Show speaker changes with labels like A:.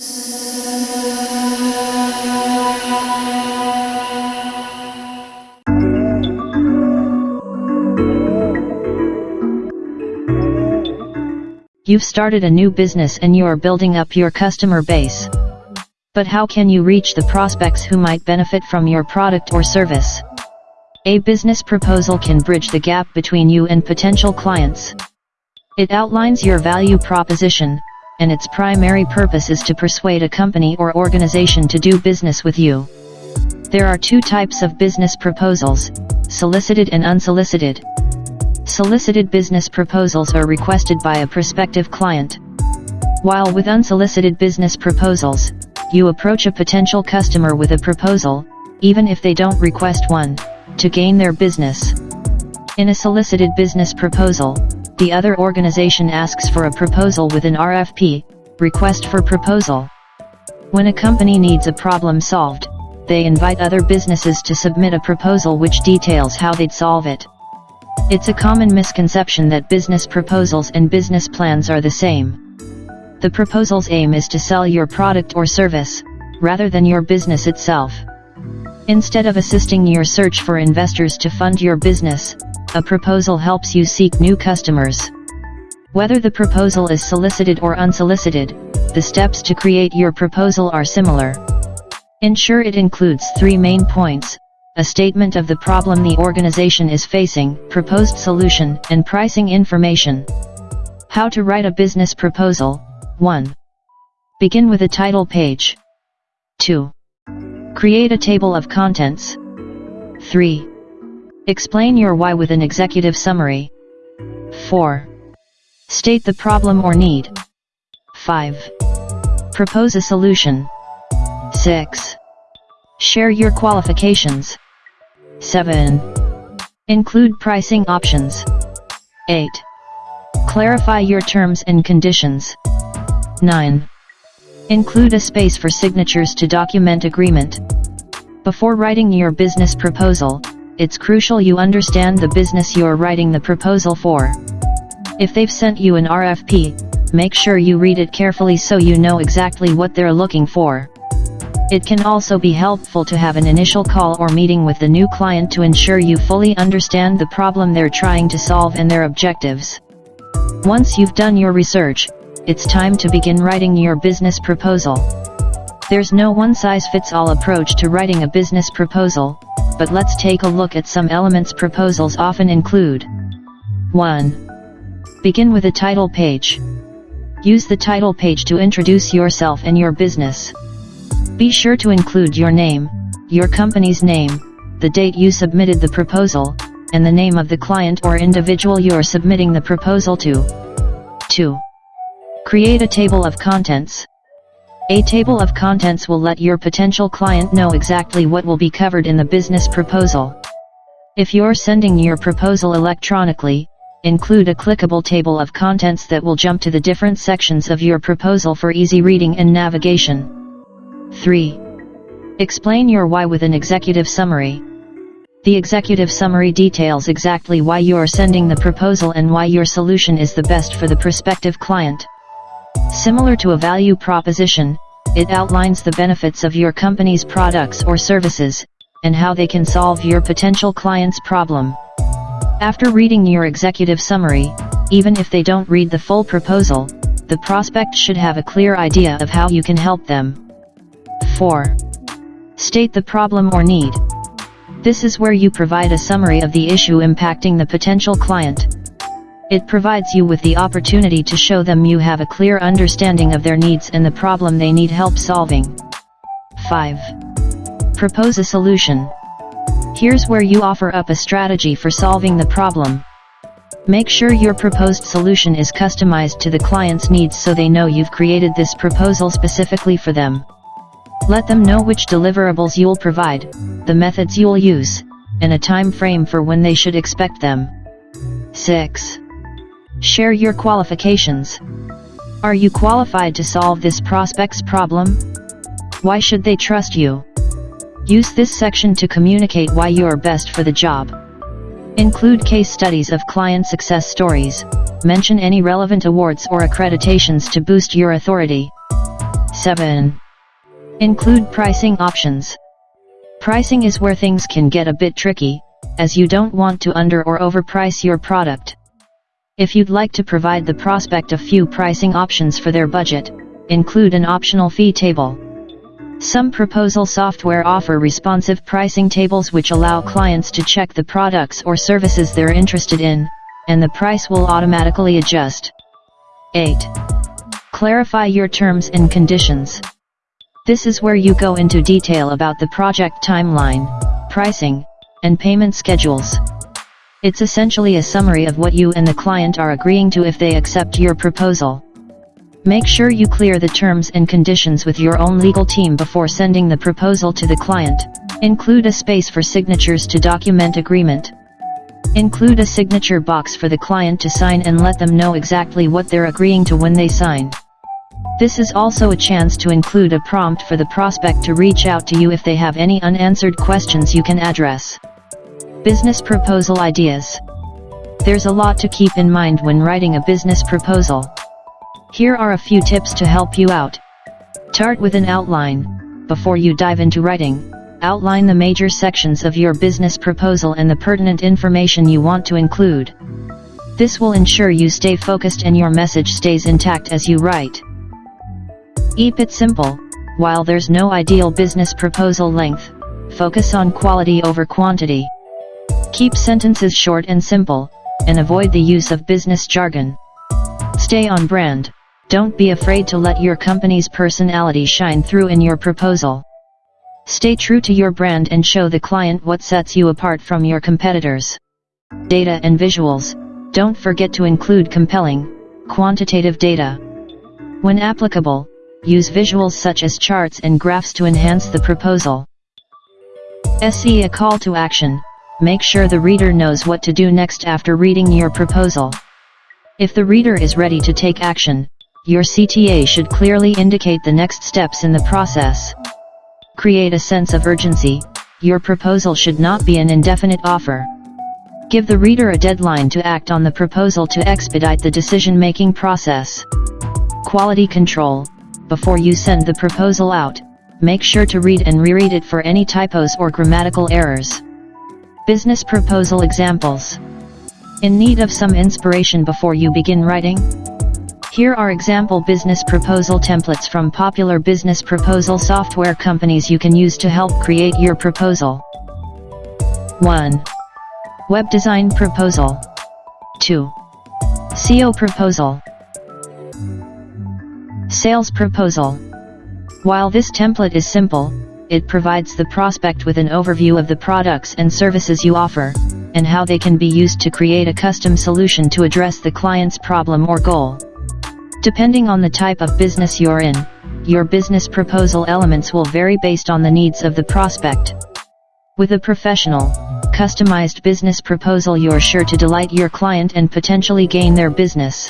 A: You've started a new business and you are building up your customer base. But how can you reach the prospects who might benefit from your product or service? A business proposal can bridge the gap between you and potential clients. It outlines your value proposition, and its primary purpose is to persuade a company or organization to do business with you. There are two types of business proposals, solicited and unsolicited. Solicited business proposals are requested by a prospective client. While with unsolicited business proposals, you approach a potential customer with a proposal, even if they don't request one, to gain their business. In a solicited business proposal, the other organization asks for a proposal with an RFP, request for proposal. When a company needs a problem solved, they invite other businesses to submit a proposal which details how they'd solve it. It's a common misconception that business proposals and business plans are the same. The proposal's aim is to sell your product or service, rather than your business itself. Instead of assisting your search for investors to fund your business, a proposal helps you seek new customers. Whether the proposal is solicited or unsolicited, the steps to create your proposal are similar. Ensure it includes three main points, a statement of the problem the organization is facing, proposed solution, and pricing information. How to write a business proposal 1. Begin with a title page. 2. Create a table of contents. 3. Explain your why with an executive summary. 4. State the problem or need. 5. Propose a solution. 6. Share your qualifications. 7. Include pricing options. 8. Clarify your terms and conditions. 9. Include a space for signatures to document agreement. Before writing your business proposal, it's crucial you understand the business you're writing the proposal for. If they've sent you an RFP, make sure you read it carefully so you know exactly what they're looking for. It can also be helpful to have an initial call or meeting with the new client to ensure you fully understand the problem they're trying to solve and their objectives. Once you've done your research, it's time to begin writing your business proposal. There's no one-size-fits-all approach to writing a business proposal, but let's take a look at some elements proposals often include. 1. Begin with a title page. Use the title page to introduce yourself and your business. Be sure to include your name, your company's name, the date you submitted the proposal, and the name of the client or individual you're submitting the proposal to. 2. Create a table of contents. A table of contents will let your potential client know exactly what will be covered in the business proposal. If you're sending your proposal electronically, include a clickable table of contents that will jump to the different sections of your proposal for easy reading and navigation. 3. Explain your why with an executive summary. The executive summary details exactly why you are sending the proposal and why your solution is the best for the prospective client. Similar to a value proposition, it outlines the benefits of your company's products or services, and how they can solve your potential client's problem. After reading your executive summary, even if they don't read the full proposal, the prospect should have a clear idea of how you can help them. 4. State the problem or need. This is where you provide a summary of the issue impacting the potential client. It provides you with the opportunity to show them you have a clear understanding of their needs and the problem they need help solving. 5. Propose a solution. Here's where you offer up a strategy for solving the problem. Make sure your proposed solution is customized to the client's needs so they know you've created this proposal specifically for them. Let them know which deliverables you'll provide, the methods you'll use, and a time frame for when they should expect them. 6. Share your qualifications. Are you qualified to solve this prospect's problem? Why should they trust you? Use this section to communicate why you are best for the job. Include case studies of client success stories, mention any relevant awards or accreditations to boost your authority. 7. Include pricing options. Pricing is where things can get a bit tricky, as you don't want to under or overprice your product. If you'd like to provide the prospect a few pricing options for their budget, include an optional fee table. Some proposal software offer responsive pricing tables which allow clients to check the products or services they're interested in, and the price will automatically adjust. 8. Clarify your terms and conditions. This is where you go into detail about the project timeline, pricing, and payment schedules. It's essentially a summary of what you and the client are agreeing to if they accept your proposal. Make sure you clear the terms and conditions with your own legal team before sending the proposal to the client. Include a space for signatures to document agreement. Include a signature box for the client to sign and let them know exactly what they're agreeing to when they sign. This is also a chance to include a prompt for the prospect to reach out to you if they have any unanswered questions you can address. Business Proposal Ideas There's a lot to keep in mind when writing a business proposal. Here are a few tips to help you out. Start with an outline. Before you dive into writing, outline the major sections of your business proposal and the pertinent information you want to include. This will ensure you stay focused and your message stays intact as you write. Keep it simple, while there's no ideal business proposal length, focus on quality over quantity. Keep sentences short and simple, and avoid the use of business jargon. Stay on brand. Don't be afraid to let your company's personality shine through in your proposal. Stay true to your brand and show the client what sets you apart from your competitors. Data and visuals. Don't forget to include compelling, quantitative data. When applicable, use visuals such as charts and graphs to enhance the proposal. SE a call to action. Make sure the reader knows what to do next after reading your proposal. If the reader is ready to take action, your CTA should clearly indicate the next steps in the process. Create a sense of urgency, your proposal should not be an indefinite offer. Give the reader a deadline to act on the proposal to expedite the decision-making process. Quality control. Before you send the proposal out, make sure to read and reread it for any typos or grammatical errors. Business proposal examples. In need of some inspiration before you begin writing? Here are example business proposal templates from popular business proposal software companies you can use to help create your proposal. 1. Web Design Proposal 2. SEO Proposal Sales Proposal While this template is simple, it provides the prospect with an overview of the products and services you offer, and how they can be used to create a custom solution to address the client's problem or goal. Depending on the type of business you're in, your business proposal elements will vary based on the needs of the prospect. With a professional, customized business proposal you're sure to delight your client and potentially gain their business.